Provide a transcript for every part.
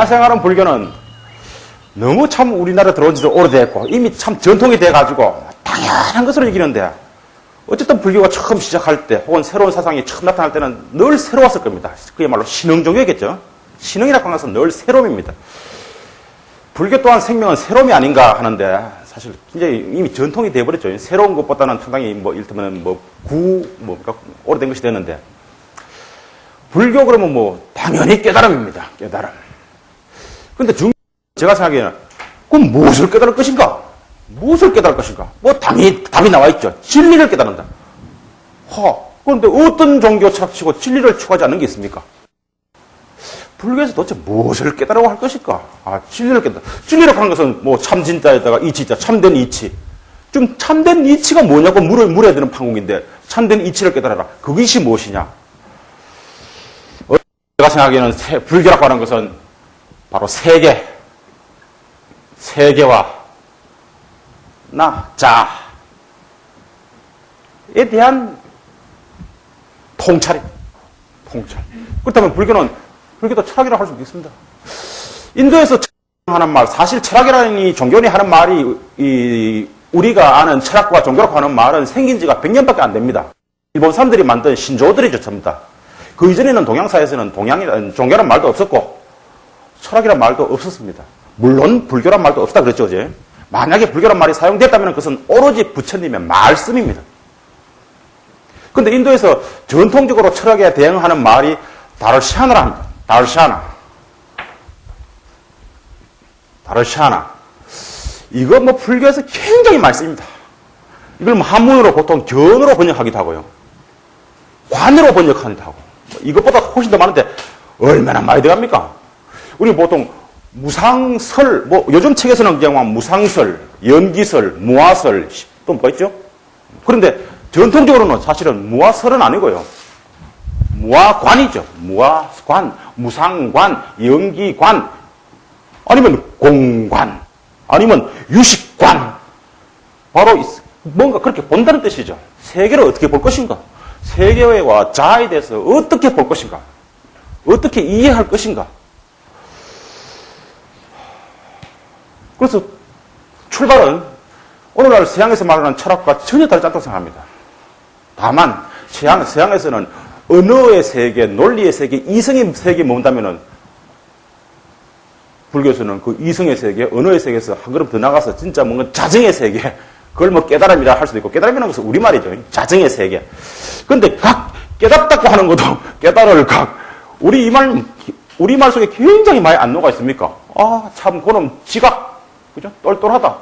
생각하는 불교는 너무 참 우리나라 들어온 지도 오래됐고 이미 참 전통이 돼가지고 당연한 것으로 여기는데 어쨌든 불교가 처음 시작할 때 혹은 새로운 사상이 처음 나타날 때는 늘 새로웠을 겁니다. 그야말로 신흥종교겠죠. 신흥이라고 하는 것은 늘 새로움입니다. 불교 또한 생명은 새로움이 아닌가 하는데 사실 굉장히 이미 전통이 돼버렸죠. 새로운 것보다는 상당히 뭐 일테면 뭐 구, 뭐 오래된 것이 됐는데 불교 그러면 뭐 당연히 깨달음입니다. 깨달음. 근데 중 제가 생각하기에는 그럼 무엇을 깨달을 것인가? 무엇을 깨달을 것인가? 뭐 당연히 답이 나와 있죠. 진리를 깨달는다. 허. 그런데 어떤 종교 철학치고 진리를 추구하지 않는 게 있습니까? 불교에서 도대체 무엇을 깨달으라고 할 것일까? 아, 진리를 깨달아. 진리라고 하는 것은 뭐 참진자에다가 이치자, 참된 이치. 좀 참된 이치가 뭐냐고 물어, 물어야 되는 판국인데, 참된 이치를 깨달아라. 그것이 무엇이냐? 어, 제가 생각하기에는 세, 불교라고 하는 것은 바로 세계, 세계와 나, 자에 대한 통찰입니다. 통찰. 그렇다면 불교는, 불교도 철학이라고 할 수도 있습니다. 인도에서 하는 말, 사실 철학이라는 이 종교니 하는 말이, 이, 우리가 아는 철학과 종교라고 하는 말은 생긴 지가 100년밖에 안 됩니다. 일본 사람들이 만든 신조어들이죠, 전부 다. 그 이전에는 동양사에서는 동양이라는 종교란 말도 없었고, 철학이란 말도 없었습니다. 물론 불교란 말도 없다 그랬죠, 어제. 만약에 불교란 말이 사용됐다면 그것은 오로지 부처님의 말씀입니다. 근데 인도에서 전통적으로 철학에 대응하는 말이 다르샤나라 합니다. 다르샤나. 다르샤나. 이거 뭐 불교에서 굉장히 많이 씁니다. 이걸 뭐 한문으로 보통 견으로 번역하기도 하고요. 관으로 번역하기도 하고. 이것보다 훨씬 더 많은데 얼마나 많이 들어갑니까? 우리 보통 무상설, 뭐 요즘 책에서는 그냥 무상설, 연기설, 무화설 또 뭐가 있죠? 그런데 전통적으로는 사실은 무화설은 아니고요. 무화관이죠. 무화관, 무상관, 연기관, 아니면 공관, 아니면 유식관. 바로 뭔가 그렇게 본다는 뜻이죠. 세계를 어떻게 볼 것인가? 세계와 자아에 대해서 어떻게 볼 것인가? 어떻게 이해할 것인가? 그래서 출발은 오늘날 서양에서 말하는 철학과 전혀 다르지 않다고 생각합니다. 다만 서양, 서양에서는 언어의 세계, 논리의 세계, 이성의 세계에 머문다면은 불교에서는 그 이성의 세계, 언어의 세계에서 한 걸음 더 나가서 진짜 뭔가 자정의 세계, 그걸 뭐 깨달음이라 할 수도 있고, 깨달음이라는 것은 우리말이죠. 자정의 세계. 근데 각, 깨닫다고 하는 것도 깨달을 각, 우리 이 말, 우리말 속에 굉장히 많이 안노가 있습니까? 아, 참, 그놈 지각. 그죠? 똘똘하다.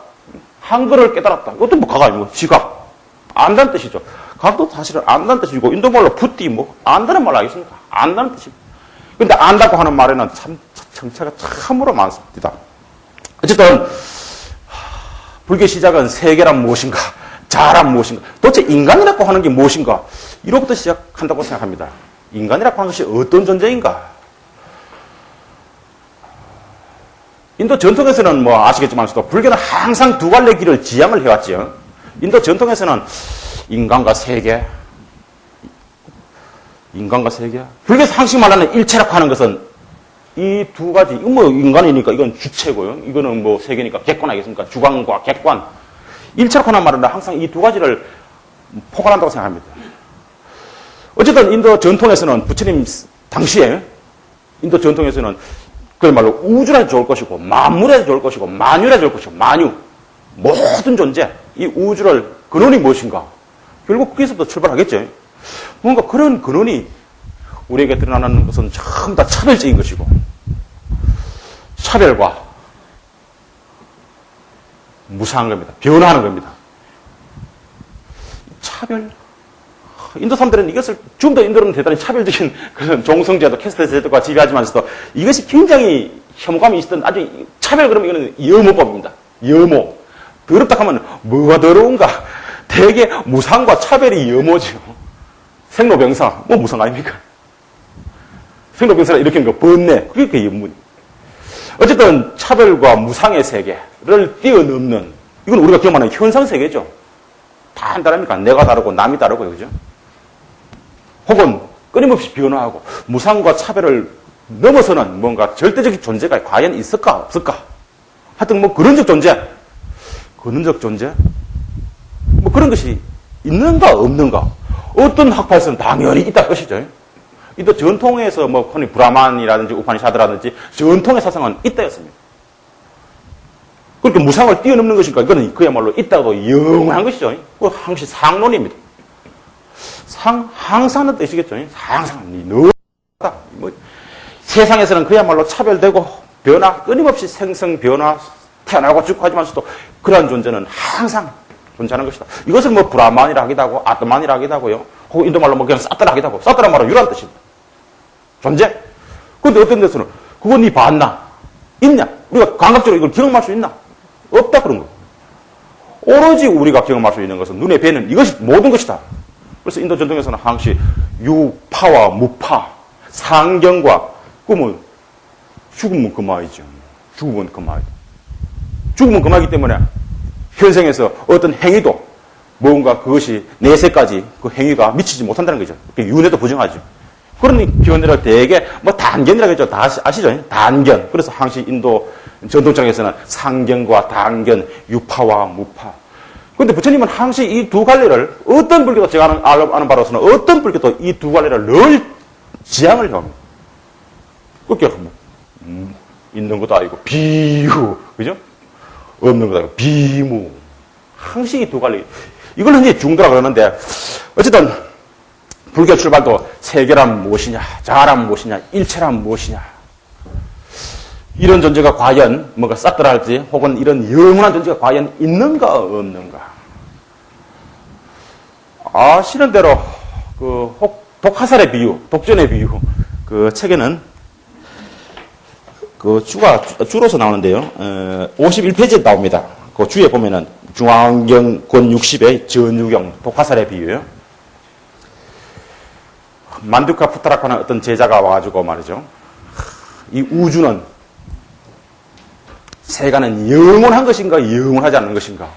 한글을 깨달았다. 이것도 뭐 가가 아니고 지각. 안다는 뜻이죠. 각도 사실은 안다는 뜻이고 인도말로 붓디 뭐 안다는 말 알겠습니까? 안다는 뜻입니다. 근데 안다고 하는 말에는 참 정체가 참으로 많습니다. 어쨌든 불교 시작은 세계란 무엇인가? 자란 무엇인가? 도대체 인간이라고 하는 게 무엇인가? 이로부터 시작한다고 생각합니다. 인간이라고 하는 것이 어떤 존재인가? 인도 전통에서는 뭐 아시겠지만서도 불교는 항상 두 갈래 길을 지향을 해왔죠. 인도 전통에서는 인간과 세계, 인간과 세계. 불교에서 항상 말하는 일체라고 하는 것은 이 두 가지, 이건 뭐 인간이니까 이건 주체고요. 이거는 뭐 세계니까 객관 아니겠습니까? 주관과 객관. 일체라고 하는 말은 항상 이 두 가지를 포괄한다고 생각합니다. 어쨌든 인도 전통에서는 부처님 당시에 인도 전통에서는 그야말로 우주라도 좋을 것이고 만물에도 좋을 것이고 만유라도 좋을 것이고 만유 모든 존재 이 우주를 근원이 무엇인가 결국 거기서부터 출발하겠죠. 뭔가 그런 근원이 우리에게 드러나는 것은 전부 다 차별적인 것이고 차별과 무사한 겁니다. 변화하는 겁니다. 차별 인도 사람들은 이것을 좀 더 인도는 대단히 차별적인 그런 종성제도 캐스트 제도가 지배하지만서도 이것이 굉장히 혐오감이 있었던 아주 차별 그러면 이거는 여모법입니다. 여모. 더럽다 하면 뭐가 더러운가? 대개 무상과 차별이 여모죠. 생로병사, 뭐 무상 아닙니까? 생로병사가 일으키는 거 번뇌, 그게 그 연문. 어쨌든 차별과 무상의 세계를 뛰어넘는 이건 우리가 경험하는 현상 세계죠. 다 한다랍니까? 내가 다르고 남이 다르고 그죠? 혹은 끊임없이 변화하고 무상과 차별을 넘어서는 뭔가 절대적인 존재가 과연 있을까 없을까? 하여튼 뭐 그런적 존재, 근원적 존재, 뭐 그런 것이 있는가 없는가? 어떤 학파에서는 당연히 있다 것이죠. 이또 전통에서 뭐 흔히 브라만이라든지 우파니샤드라든지 전통의 사상은 있다였습니다. 그렇게 무상을 뛰어넘는 것이니까 이거는 그야말로 있다고 영원한 것이죠. 그 항시 상론입니다. 상, 항상은 뜻이겠죠. 항상, 너, 뭐, 세상에서는 그야말로 차별되고 변화, 끊임없이 생성, 변화, 태어나고 죽고 하지만서도 그러한 존재는 항상 존재하는 것이다. 이것을 뭐 브라만이라 하기도 하고, 아트만이라 하기도 하고요. 혹은 인도말로 뭐 그냥 싸더라 하기도 하고, 싸더라 말은 유란 뜻입니다. 존재? 근데 어떤 데서는, 그건 니 봤나? 있냐? 우리가 감각적으로 이걸 기억할 수 있나? 없다 그런 거. 오로지 우리가 경험할 수 있는 것은 눈에 뵈는 이것이 모든 것이다. 그래서 인도 전통에서는 항시 유파와 무파, 상경과 꿈은 죽으면 그만이죠. 죽으면 그만이죠. 죽으면 그만이기 때문에 현생에서 어떤 행위도 뭔가 그것이 내세까지 그 행위가 미치지 못한다는 거죠. 윤회도 부정하죠. 그런 견해를 대개 뭐 단견이라고 했죠. 다 아시죠? 단견. 그래서 항시 인도 전통장에서는 상견과 단견, 유파와 무파. 그런데 부처님은 항시 이두 갈래를 어떤 불교도 제가 아는, 아는 바로서는 어떤 불교도 이두 갈래를 늘 지향을 합니다. 그렇게 뭐, 음, 있는 것도 아니고 비유, 그죠? 없는 것도 아니고 비무. 항시 이두 갈래. 이걸 흔히 중도라 그러는데 어쨌든 불교 출발도 세계란 무엇이냐, 자아란 무엇이냐, 일체란 무엇이냐. 이런 존재가 과연 뭔가 싹더라 할지 혹은 이런 영원한 존재가 과연 있는가 없는가. 아시는 대로 그 독화살의 비유, 독전의 비유 그 책에는 그 주가 주로서 나오는데요. 51페이지에 나옵니다. 그 주에 보면은 중앙경 권 60의 전유경 독화살의 비유예요. 만두카 푸타라카는 어떤 제자가 와가지고 말이죠. 이 우주는 세간은 영원한 것인가 영원하지 않는 것인가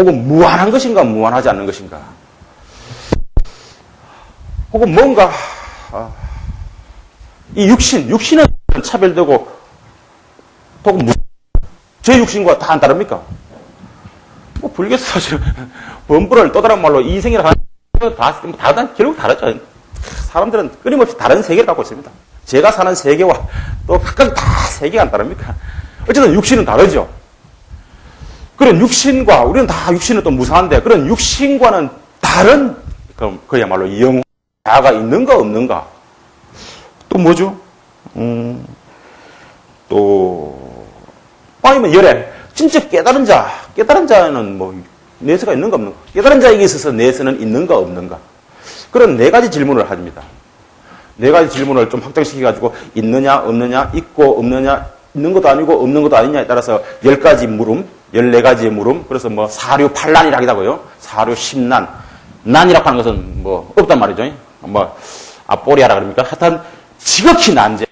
혹은 무한한 것인가 무한하지 않는 것인가 혹은 뭔가 아, 이 육신 육신은 차별되고 혹은 제 육신과 다 안 다릅니까? 뭐 불교에서 범부를 또 다른 말로 이생이라 하는 다, 다, 결국 다르죠. 사람들은 끊임없이 다른 세계를 갖고 있습니다. 제가 사는 세계와 또 각각 다 세계가 안 다릅니까? 어쨌든 육신은 다르죠. 그런 육신과, 우리는 다 육신은 또 무사한데, 그런 육신과는 다른, 그럼 그야말로 영, 자가 있는가 없는가? 또 뭐죠? 음, 또, 아니면 열애. 진짜 깨달은 자, 깨달은 자는 뭐, 내세가 있는가 없는가? 깨달은 자에게 있어서 내세는 있는가 없는가? 그런 네 가지 질문을 합니다. 네 가지 질문을 좀 확장시켜가지고 있느냐 없느냐 있고 없느냐 있는 것도 아니고 없는 것도 아니냐에 따라서 열 가지 물음, 열네 가지의 물음, 그래서 뭐 사류 하고요. 사류 십난. 난이라고 하는 것은 뭐 없단 말이죠. 뭐 아포리아라 그럽니까? 하여튼 지극히 난제.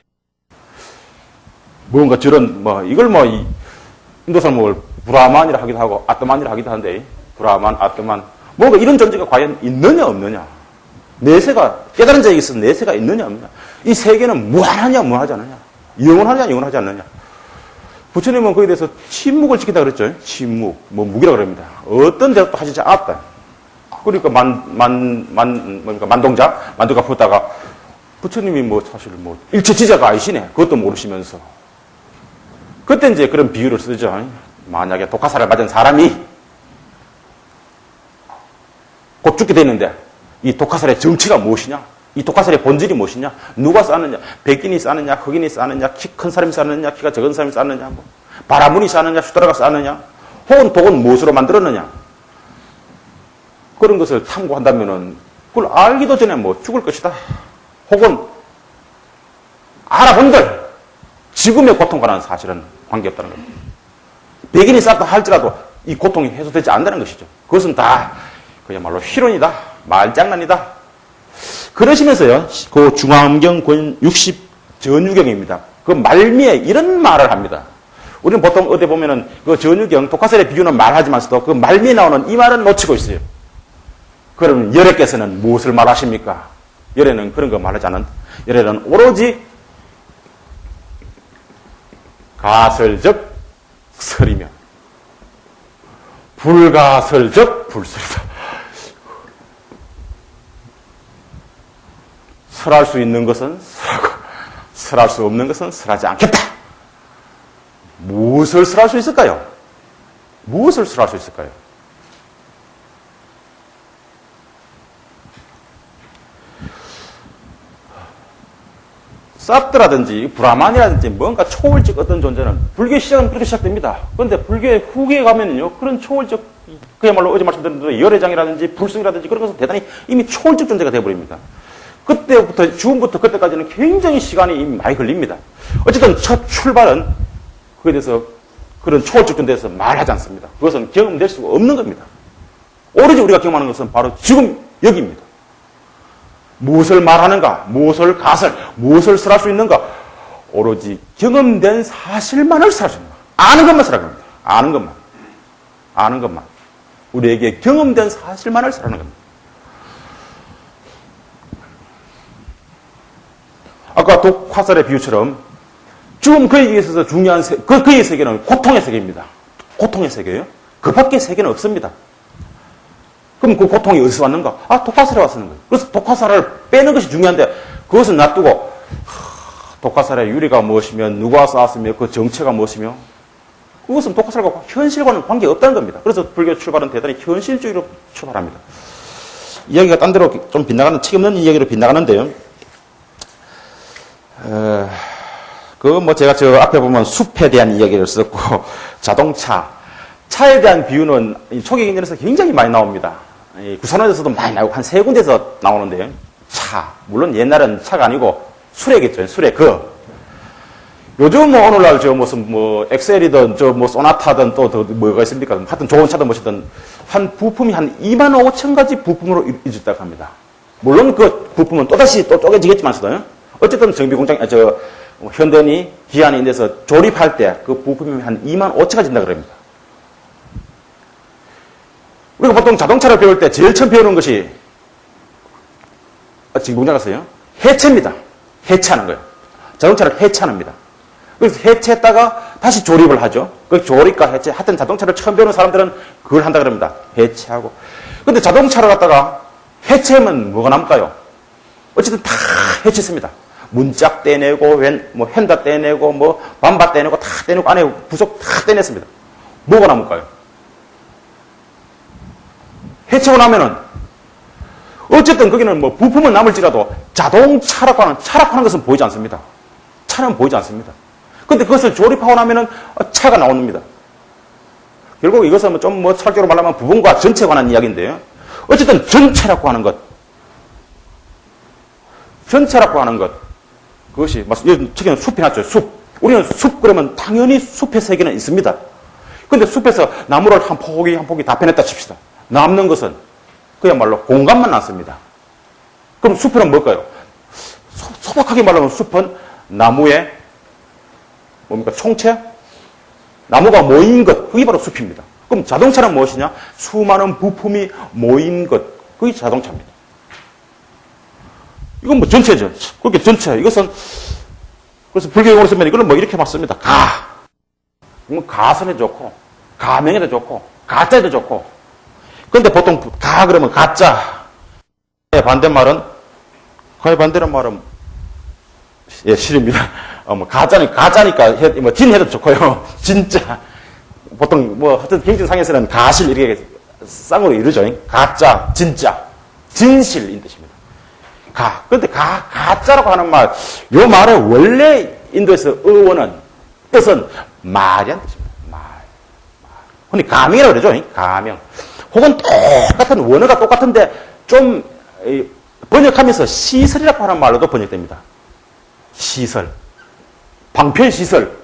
뭔가 저런 뭐 이걸 뭐 인도 사람을 브라만이라 하기도 하고 아트만이라 하기도 한데 브라만, 아트만 뭔가 이런 존재가 과연 있느냐 없느냐. 내세가 깨달은 자에게 있어서 내세가 있느냐 없느냐. 이 세계는 무한하냐 무한하지 않느냐. 영원하냐 영원하지 않느냐. 부처님은 거기에 대해서 침묵을 지키다 그랬죠. 침묵. 뭐 무기라 그럽니다. 어떤 대답도 하시지 않았다. 그러니까 만, 만, 만, 뭡니까, 만동자? 만두가 붙다가 부처님이 뭐 사실 뭐 일체 지자가 아니시네. 그것도 모르시면서. 그때 이제 그런 비유를 쓰죠. 만약에 독화살을 맞은 사람이 곧 죽게 되는데 이 독화살의 정체가 무엇이냐? 이 독화살의 본질이 무엇이냐? 누가 쌓느냐? 백인이 쌓느냐? 흑인이 쌓느냐? 키 큰 사람이 쌓느냐? 키가 작은 사람이 쌓느냐? 뭐. 바라문이 쌓느냐? 수다라가 쌓느냐? 혹은 독은 무엇으로 만들었느냐? 그런 것을 탐구한다면은 그걸 알기도 전에 뭐 죽을 것이다. 혹은 알아본들 지금의 고통과는 사실은 관계없다는 겁니다. 백인이 쌓다 할지라도 이 고통이 해소되지 않는다는 것이죠. 그것은 다 그야말로 희론이다. 말장난이다. 그러시면서요, 그 중앙경 권 60 전유경입니다. 그 말미에 이런 말을 합니다. 우리는 보통 어디 보면은 그 전유경, 독화설의 비유는 말하지만서도 그 말미에 나오는 이 말은 놓치고 있어요. 그러면 열애께서는 무엇을 말하십니까? 열애는 그런 거 말하지 않는 열애는 오로지 가설적 설이며 불가설적 불설이다. 설할 수 있는 것은 설하고 설할 수 없는 것은 설하지 않겠다. 무엇을 설할 수 있을까요? 무엇을 설할 수 있을까요? 사트라든지 브라만이라든지 뭔가 초월적 어떤 존재는 불교 시작은 그렇게 시작됩니다. 그런데 불교의 후기에 가면요 그런 초월적 그야말로 어제 말씀드린 대로 열애장이라든지 불승이라든지 그런 것은 대단히 이미 초월적 존재가 되어버립니다. 그때부터 주음부터 그때까지는 굉장히 시간이 많이 걸립니다. 어쨌든 첫 출발은 그에 대해서 그런 초월적 존재에서 말하지 않습니다. 그것은 경험될 수가 없는 겁니다. 오로지 우리가 경험하는 것은 바로 지금 여기입니다. 무엇을 말하는가, 무엇을 가설, 무엇을 설할 수 있는가, 오로지 경험된 사실만을 설할 수 있는 거 아는 것만 설하는 겁니다. 아는 것만. 아는 것만. 우리에게 경험된 사실만을 설하는 겁니다. 아까 독화살의 비유처럼 지금 그에게 있어서 중요한 세, 그, 그의 세계는 고통의 세계입니다. 고통의 세계예요. 그 밖의 세계는 없습니다. 그럼 그 고통이 어디서 왔는가? 아, 독화살에 왔는 거예요. 그래서 독화살을 빼는 것이 중요한데 그것은 놔두고 독화살의 유리가 무엇이며 누가 쌓았으며 그 정체가 무엇이며 그것은 독화살과 현실과는 관계가 없다는 겁니다. 그래서 불교 출발은 대단히 현실주의로 출발합니다. 이야기가 딴 데로 좀 빗나가는, 책 없는 이야기로 빗나가는데요. 어, 그뭐 제가 저 앞에 보면 숲에 대한 이야기를 썼고 자동차, 차에 대한 비유는 초기 경전에서 굉장히 많이 나옵니다. 구산원에서도 많이 나오고 한 세 군데서 나오는데 차 물론 옛날은 차가 아니고 수레겠죠. 수레 그. 요즘 뭐 오늘날 저 무슨 뭐 엑셀이든 저 뭐 소나타든 또더 뭐가 있습니까? 하여튼 좋은 차든 뭐든 한 부품이 한 2만 5천 가지 부품으로 이루어졌다고 합니다. 물론 그 부품은 또다시 또 쪼개지겠지만서도 어쨌든 정비 공장 아, 저 현대니 기한이 인데서 조립할 때 그 부품이 한 2만 5천 가지 된다 그럽니다 우리가 보통 자동차를 배울 때 제일 처음 배우는 것이 아, 지금 공장 갔어요? 해체입니다. 해체하는 거예요. 자동차를 해체합니다. 그래서 해체했다가 다시 조립을 하죠. 그 조립과 해체. 하여튼 자동차를 처음 배우는 사람들은 그걸 한다 그럽니다. 해체하고. 근데 자동차를 갖다가 해체하면 뭐가 남을까요? 어쨌든 다 해체했습니다. 문짝 떼내고, 뭐, 휀다 떼내고, 뭐, 반바 떼내고, 다 떼내고, 안에 부속 다 떼냈습니다. 뭐가 남을까요? 해체고 나면은 어쨌든 거기는 뭐 부품은 남을지라도 자동차라고 하는 차라고 하는 것은 보이지 않습니다. 차는 보이지 않습니다. 근데 그것을 조립하고 나면은 차가 나옵니다. 결국 이것은 좀뭐 설교로 말하면 부분과 전체에 관한 이야기인데요. 어쨌든 전체라고 하는 것. 전체라고 하는 것. 그것이, 특히는 숲이 났죠. 숲. 우리는 숲 그러면 당연히 숲의 세계는 있습니다. 근데 숲에서 나무를 한 포기 한 포기 다 빼냈다 칩시다. 남는 것은 그야말로 공간만 남습니다. 그럼 숲은 뭘까요? 소, 박하게 말하면 숲은 나무의 뭡니까? 총체? 나무가 모인 것, 그게 바로 숲입니다. 그럼 자동차는 무엇이냐? 수많은 부품이 모인 것, 그게 자동차입니다. 이건 뭐 전체죠. 그렇게 전체. 이것은, 그래서 불교용어로 쓰면 이거는 뭐 이렇게 맞습니다. 가. 뭐 가선에 좋고, 가명에도 좋고, 가짜에도 좋고, 근데 보통 가 그러면 가짜. 반대말은 가의 반대는 말은 예, 실입니다. 어, 뭐 가짜니 가짜니까 해, 뭐 진해도 좋고요. 진짜 보통 뭐 하여튼 경진상에서는 가실 이렇게 쌍으로 이루죠. 가짜, 진짜, 진실인 뜻입니다. 가. 근데 가 가짜라고 하는 말, 요 말의 원래 인도에서 의원은 뜻은 말이란 뜻입니다. 말. 말. 근데 가명이라고 그러죠. 가명. 혹은 똑같은 원어가 똑같은데 좀 번역하면서 시설이라고 하는 말로도 번역됩니다. 시설. 방편시설.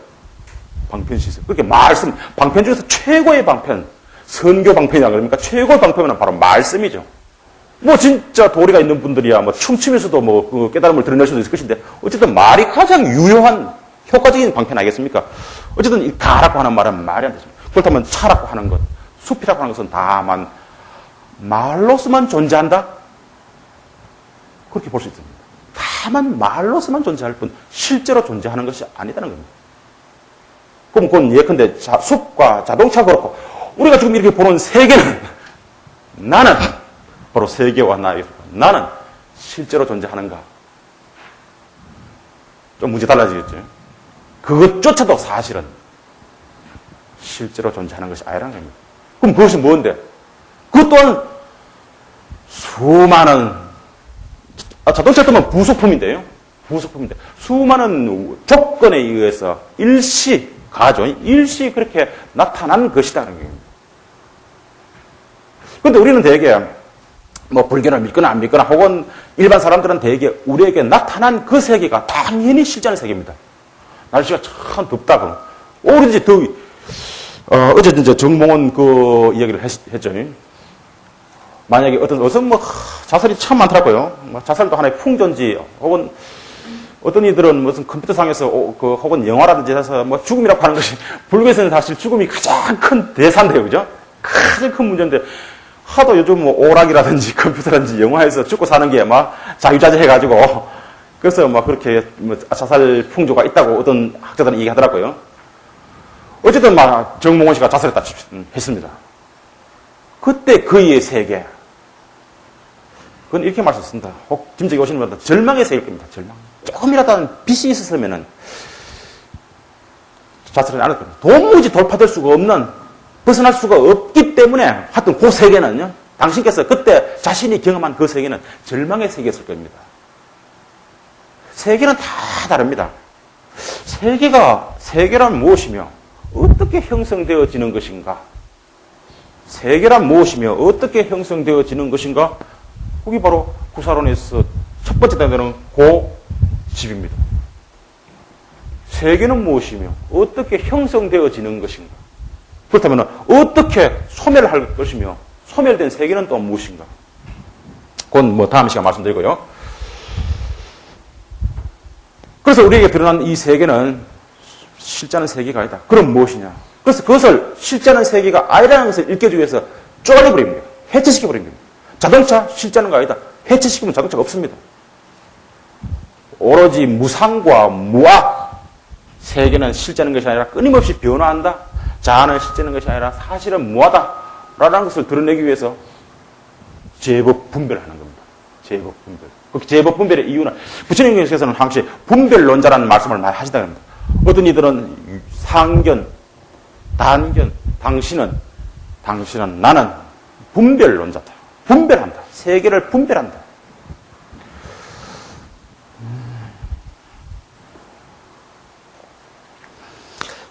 방편시설. 그렇게 말씀, 방편 중에서 최고의 방편, 선교 방편이라 그럽니까? 최고의 방편은 바로 말씀이죠. 뭐 진짜 도리가 있는 분들이야 뭐 춤추면서도 뭐 그 깨달음을 드러낼 수도 있을 것인데 어쨌든 말이 가장 유효한 효과적인 방편 아니겠습니까? 어쨌든 이 가라고 하는 말은 말이 안 되죠. 그렇다면 차라고 하는 것, 숲이라고 하는 것은 다만 말로서만 존재한다? 그렇게 볼 수 있습니다. 다 다만 말로서만 존재할 뿐 실제로 존재하는 것이 아니다는 겁니다. 그럼 그건 예컨대 자, 숲과 자동차 그렇고 우리가 지금 이렇게 보는 세계는 나는 바로 세계와 나의 나는 실제로 존재하는가? 좀 문제 달라지겠죠. 그것조차도 사실은 실제로 존재하는 것이 아니라는 겁니다. 그럼 그것이 뭔데? 그것 또한 수많은 아, 자동차 뜨면 부속품인데요. 부속품인데 수많은 조건에 의해서 일시 가죠. 일시 그렇게 나타난 것이다는 겁니다. 그런데 우리는 대개 뭐 불교를 믿거나 안 믿거나 혹은 일반 사람들은 대개 우리에게 나타난 그 세계가 당연히 실제는 세계입니다. 날씨가 참 덥다 그럼 오로지 더위. 어, 이제 정몽원 그 이야기를 했, 죠 만약에 어떤 어떤 뭐 자살이 참 많더라고요. 뭐 자살도 하나의 풍전지 혹은 어떤 이들은 무슨 컴퓨터상에서 그 혹은 영화라든지 해서 뭐 죽음이라고 하는 것이 불교에서는 사실 죽음이 가장 큰 대사인데요, 그죠? 가장 큰 문제인데 하도 요즘 뭐 오락이라든지 컴퓨터라든지 영화에서 죽고 사는 게 막 자유자재 해가지고 그래서 막 그렇게 뭐 자살 풍조가 있다고 어떤 학자들은 얘기하더라고요. 어쨌든 막 정몽원 씨가 자살했다 했습니다. 그때 그의 세계. 그건 이렇게 말했습니다. 혹 짐작이 오시는 분들 절망의 세계일 겁니다. 절망. 조금이라도 빛이 있었으면은 자살을 안 했거든요. 도무지 돌파될 수가 없는 벗어날 수가 없기 때문에 하여튼 그 세계는요. 당신께서 그때 자신이 경험한 그 세계는 절망의 세계였을 겁니다. 세계는 다 다릅니다. 세계가 세계란 무엇이며 어떻게 형성되어지는 것인가? 세계란 무엇이며 어떻게 형성되어지는 것인가? 그게 바로 구사론에서 첫 번째 단계는 고집입니다. 세계는 무엇이며 어떻게 형성되어지는 것인가? 그렇다면 어떻게 소멸할 것이며 소멸된 세계는 또 무엇인가? 그건 뭐 다음 시간 말씀드리고요. 그래서 우리에게 드러난 이 세계는 실제는 세계가 아니다. 그럼 무엇이냐? 그래서 그것을 실제는 세계가 아니라는 것을 일깨주기 위해서 쪼아내버립니다. 해체시켜버립니다. 자동차 실제는 거 아니다. 해체시키면 자동차가 없습니다. 오로지 무상과 무악 세계는 실제는 것이 아니라 끊임없이 변화한다. 자아는 실제는 것이 아니라 사실은 무하다라는 것을 드러내기 위해서 제법 분별하는 겁니다. 제법 분별. 그 제법 분별의 이유는 부처님께서는 항시 분별론자라는 말씀을 많이 하시다 합니다. 어떤 이들은 상견, 단견, 당신은, 당신은 나는 분별론자다. 분별한다. 세계를 분별한다.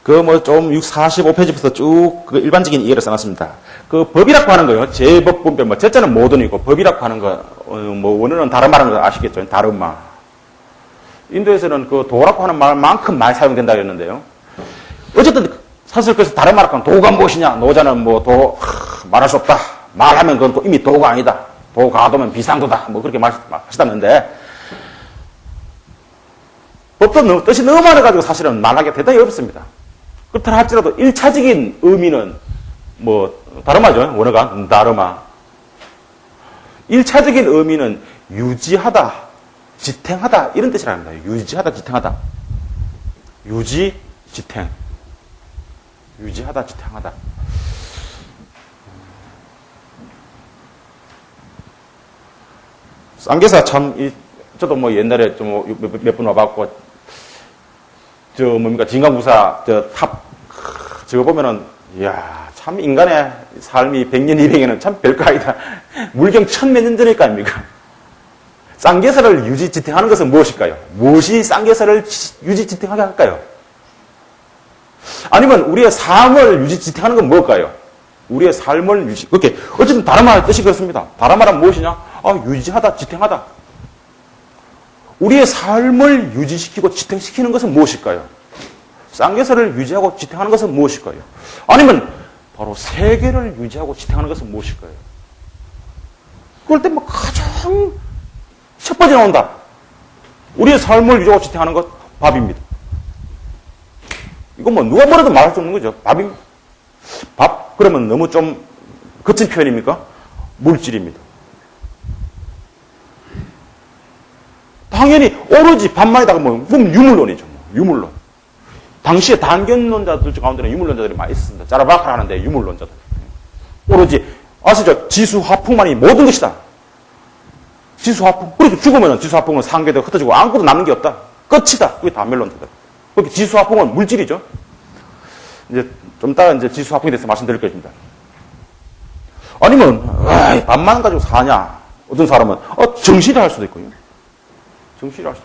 그 뭐 좀 45페이지부터 쭉 그 일반적인 이해를 써놨습니다. 그 법이라고 하는 거요. 제법 분별, 뭐, 제자는 모든이고, 법이라고 하는 거, 어, 뭐, 원어는 다른 말하는 거 아시겠죠? 다른 말. 인도에서는 그 도라고 하는 말만큼 많이 사용된다 그랬는데요. 어쨌든 사실 그래서 다른 말을 하면 도가 무엇이냐? 노자는 뭐 도, 말할 수 없다. 말하면 그건 또 이미 도가 아니다. 도가 도면 비상도다. 뭐 그렇게 말 하시다는데 법도 뜻이 너무 많아가지고 사실은 말하기가 대단히 어렵습니다. 그렇다 할지라도 1차적인 의미는 뭐 다르마죠. 원어가 다르마. 1차적인 의미는 유지하다, 지탱하다 이런 뜻이랍니다. 유지하다, 지탱하다. 유지, 지탱. 유지하다, 지탱하다. 쌍계사 참, 이, 저도 뭐 옛날에 좀 몇 번 와봤고, 저 뭡니까, 진감선사, 저 탑, 저거 보면은, 이야, 참 인간의 삶이 100년, 200년은 참 별거 아니다. 물경 천몇 년 전일 거 아닙니까? 쌍계사를 유지지탱하는 것은 무엇일까요? 무엇이 쌍계사를 유지지탱하게 할까요? 아니면 우리의 삶을 유지지탱하는 건 뭘까요? 우리의 삶을 유지, 그렇게, 어쨌든 다른말 뜻이 그렇습니다. 다른말은 무엇이냐? 아, 유지하다, 지탱하다. 우리의 삶을 유지시키고 지탱시키는 것은 무엇일까요? 쌍계사를 유지하고 지탱하는 것은 무엇일까요? 아니면 바로 세계를 유지하고 지탱하는 것은 무엇일까요? 그럴 때 뭐 가장 첫 번째 나온다. 우리의 삶을 유지하고 지탱하는 것 밥입니다. 이건 뭐 누가 뭐라도 말할 수 없는 거죠. 밥입니다. 밥 그러면 너무 좀 거친 표현입니까? 물질입니다. 당연히 오로지 반만에다가 뭐, 그럼 유물론이죠. 뭐. 유물론. 당시에 단견론자들 가운데는 유물론자들이 많이 있습니다. 짜라바카 하는데 유물론자들. 오로지 아시죠? 지수화풍만이 모든 것이다. 지수화풍. 그렇게 죽으면 지수화풍은 상계되고 흩어지고 아무것도 남는 게 없다. 끝이다. 그게 단멸론자들. 그렇게 지수화풍은 물질이죠. 이제 좀 이따가 이제 지수화풍에 대해서 말씀드릴 것입니다. 아니면 밥만 가지고 사냐? 어떤 사람은 어, 정신이 할 수도 있고요. 정신이 할 수.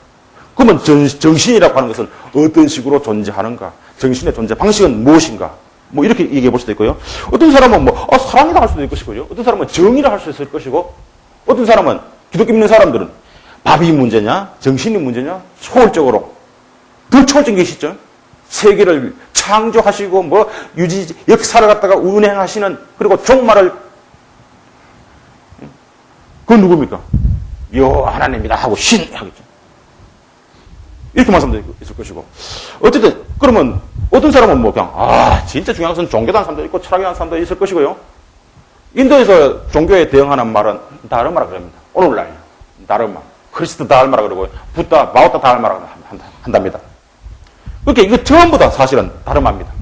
그러면 정, 정신이라고 하는 것은 어떤 식으로 존재하는가? 정신의 존재 방식은 무엇인가? 뭐 이렇게 얘기해 볼 수도 있고요. 어떤 사람은 뭐 어, 사랑이라 할 수도 있을 것이고요. 어떤 사람은 정의라 할 수 있을 것이고, 어떤 사람은 기독교 믿는 사람들은 밥이 문제냐, 정신이 문제냐, 초월적으로 더 초월적인 것이 있죠. 세계를 창조하시고 뭐 유지 역사를 갖다가 운행하시는 그리고 종말을 그건 누굽니까? 여 하나님이다 하고 신 하겠죠. 이렇게 말씀도 있을 것이고. 어쨌든 그러면 어떤 사람은 뭐 그냥 아 진짜 중요한 것은 종교단 사람도 있고 철학이라는 사람도 있을 것이고요. 인도에서 종교에 대응하는 말은 다르마라 그럽니다. 오늘날 다르마, 크리스트 다르마라 그러고 부다, 마오타 다르마라 한답니다. 그러니까 이거 전부 다 사실은 다르마입니다.